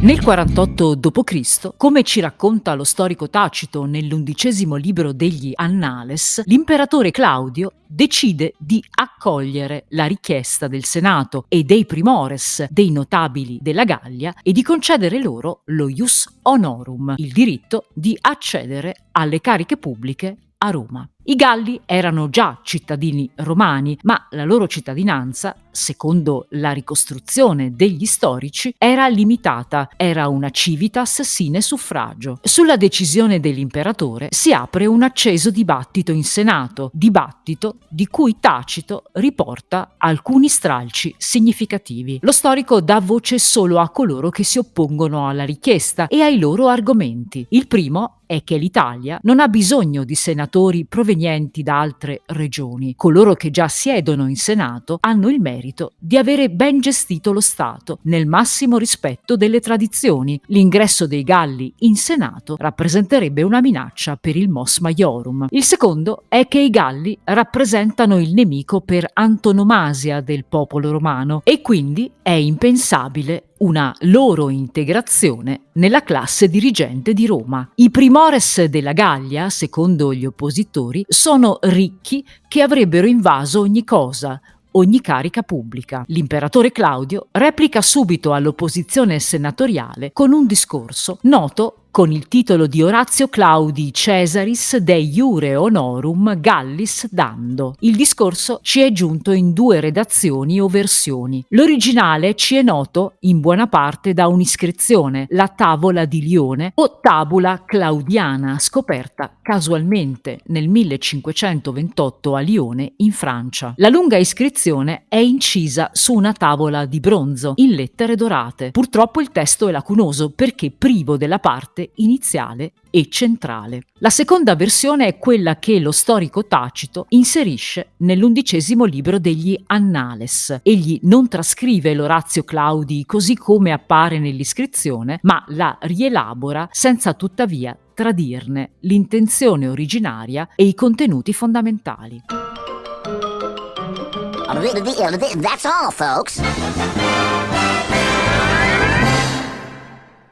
Nel 48 d.C., come ci racconta lo storico Tacito nell'undicesimo libro degli Annales, l'imperatore Claudio decide di accogliere la richiesta del Senato e dei primores, dei notabili della Gallia, e di concedere loro lo ius honorum, il diritto di accedere alle cariche pubbliche a Roma. I Galli erano già cittadini romani, ma la loro cittadinanza, secondo la ricostruzione degli storici, era limitata, era una civitas sine suffragio. Sulla decisione dell'imperatore si apre un acceso dibattito in Senato, dibattito di cui Tacito riporta alcuni stralci significativi. Lo storico dà voce solo a coloro che si oppongono alla richiesta e ai loro argomenti. Il primo è che l'Italia non ha bisogno di senatori provenienti da altre regioni. Coloro che già siedono in Senato hanno il merito di avere ben gestito lo Stato, nel massimo rispetto delle tradizioni. L'ingresso dei Galli in Senato rappresenterebbe una minaccia per il Mos Maiorum. Il secondo è che i Galli rappresentano il nemico per antonomasia del popolo romano e quindi è impensabile una loro integrazione nella classe dirigente di Roma. I primores della Gallia, secondo gli oppositori, sono ricchi che avrebbero invaso ogni cosa, ogni carica pubblica. L'imperatore Claudio replica subito all'opposizione senatoriale con un discorso noto con il titolo di Orazio Claudi Cesaris de Iure Honorum Gallis Dando. Il discorso ci è giunto in due redazioni o versioni. L'originale ci è noto in buona parte da un'iscrizione, la Tavola di Lione o Tabula Claudiana, scoperta casualmente nel 1528 a Lione, in Francia. La lunga iscrizione è incisa su una tavola di bronzo in lettere dorate. Purtroppo il testo è lacunoso perché privo della iniziale e centrale. La seconda versione è quella che lo storico Tacito inserisce nell'undicesimo libro degli Annales. Egli non trascrive l'Orazio Claudi così come appare nell'iscrizione, ma la rielabora senza tuttavia tradirne l'intenzione originaria e i contenuti fondamentali. That's all, folks.